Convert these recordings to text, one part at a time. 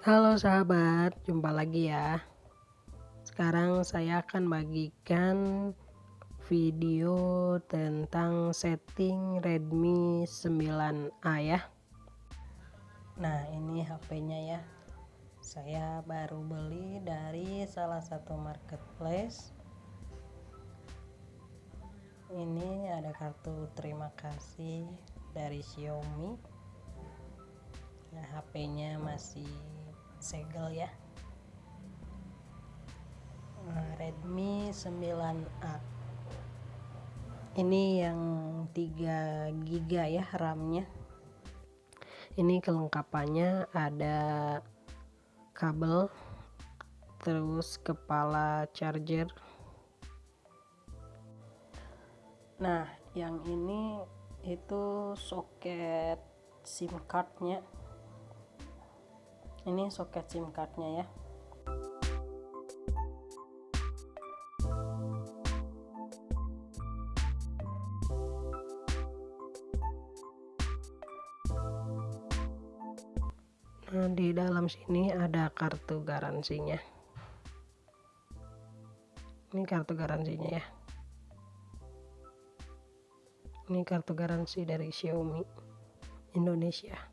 Halo sahabat, jumpa lagi ya. Sekarang saya akan bagikan video tentang setting Redmi 9A ya. Nah, ini HP-nya ya. Saya baru beli dari salah satu marketplace. Ini ada kartu terima kasih dari Xiaomi. Nah, HP-nya masih segel ya. Nah, Redmi 9A ini yang 3 GB ya RAM-nya. Ini kelengkapannya ada kabel terus kepala charger. Nah yang ini itu soket SIM cardnya ini soket SIM cardnya ya Nah, di dalam sini ada kartu garansinya. Ini kartu garansinya ya. Ini kartu garansi dari Xiaomi Indonesia.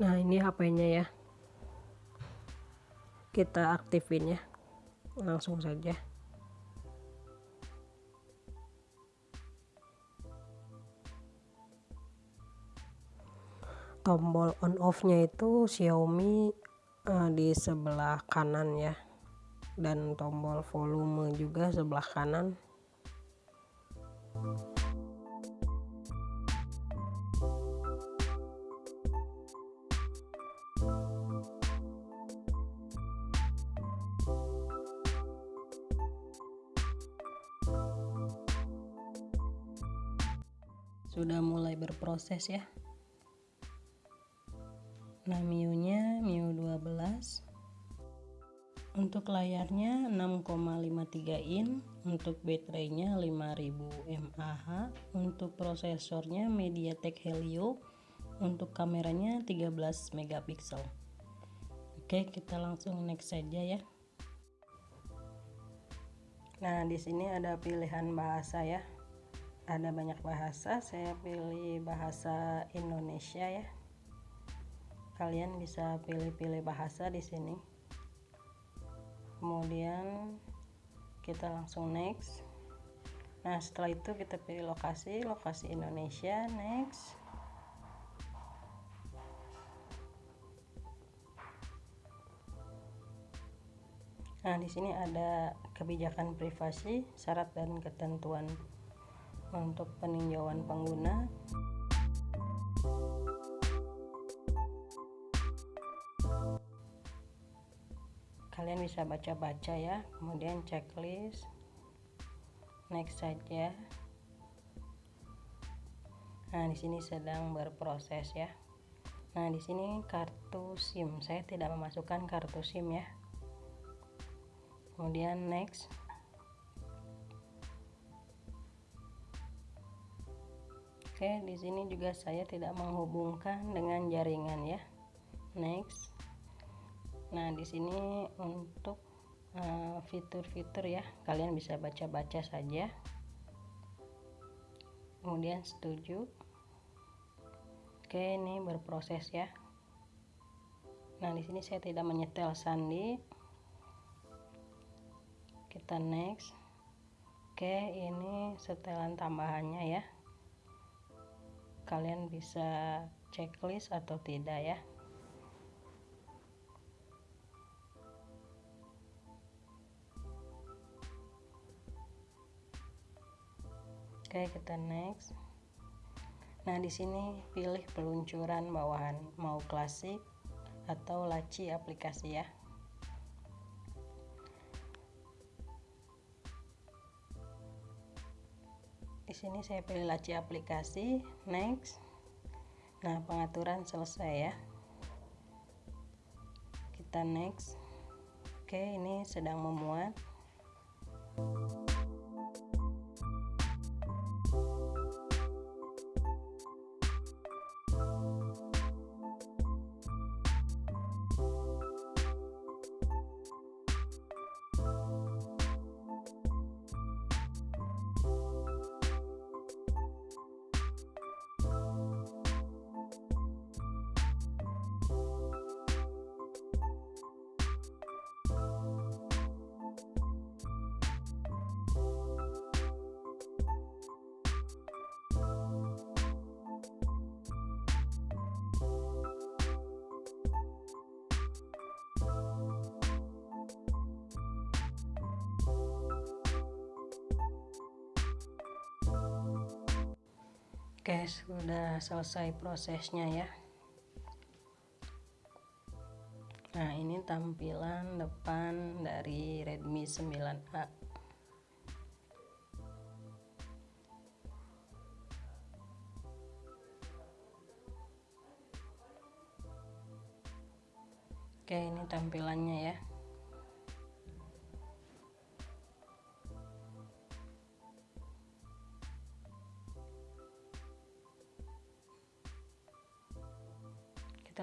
Nah ini HP-nya ya. Kita aktifin ya. Langsung saja. Tombol on off nya itu Xiaomi uh, di sebelah kanan ya. Dan tombol volume juga sebelah kanan sudah mulai berproses ya. Nah MIUI nya MIUI 12 untuk layarnya 6,53 in untuk baterainya 5000 mAh untuk prosesornya MediaTek Helio untuk kameranya 13 megapiksel. Oke kita langsung next saja ya. Nah di sini ada pilihan bahasa ya ada banyak bahasa saya pilih bahasa Indonesia ya. Kalian bisa pilih-pilih bahasa di sini. Kemudian kita langsung next. Nah setelah itu kita pilih lokasi lokasi Indonesia next. Nah, di sini ada kebijakan privasi, syarat dan ketentuan untuk peninjauan pengguna. Kalian bisa baca-baca ya kemudian checklist. Next saja. Nah di sini sedang berproses ya. Nah di sini kartu SIM. Saya tidak memasukkan kartu SIM ya. Kemudian next Oke, di sini juga saya tidak menghubungkan dengan jaringan ya. Next. Nah, di sini untuk eh, fitur-fitur uh, ya, kalian bisa baca-baca saja. Kemudian setuju. Oke, ini berproses ya. Nah, di sini saya tidak menyetel sandi. Kita next. Oke, ini setelan tambahannya ya kalian bisa checklist atau tidak ya Oke, kita next. Nah, di sini pilih peluncuran bawahan, mau klasik atau laci aplikasi ya. Di sini saya pilih laci aplikasi. Next. Nah pengaturan selesai ya. Kita next. Oke ini sedang memuat Oke, sudah selesai prosesnya ya. Nah, ini tampilan depan dari Redmi 9A. Oke, ini tampilannya ya.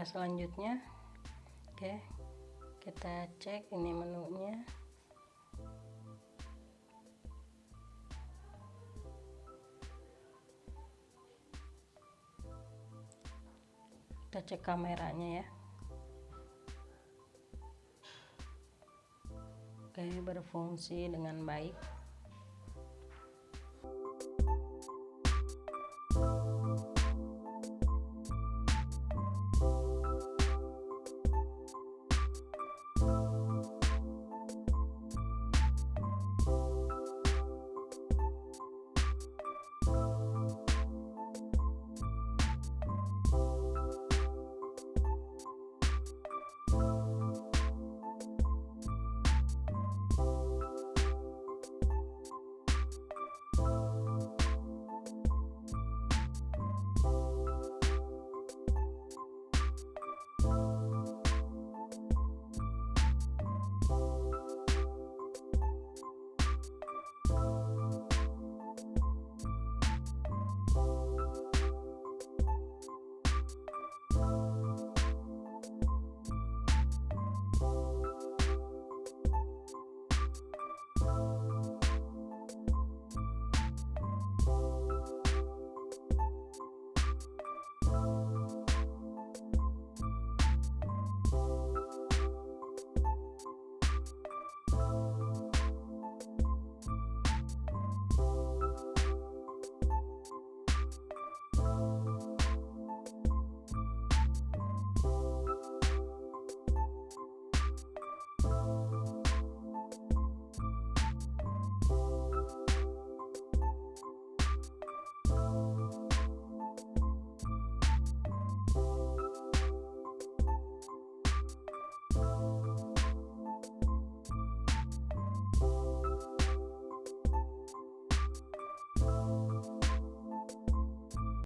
Selanjutnya. Oke kita cek ini menunya. Kita cek kameranya ya. Oke berfungsi dengan baik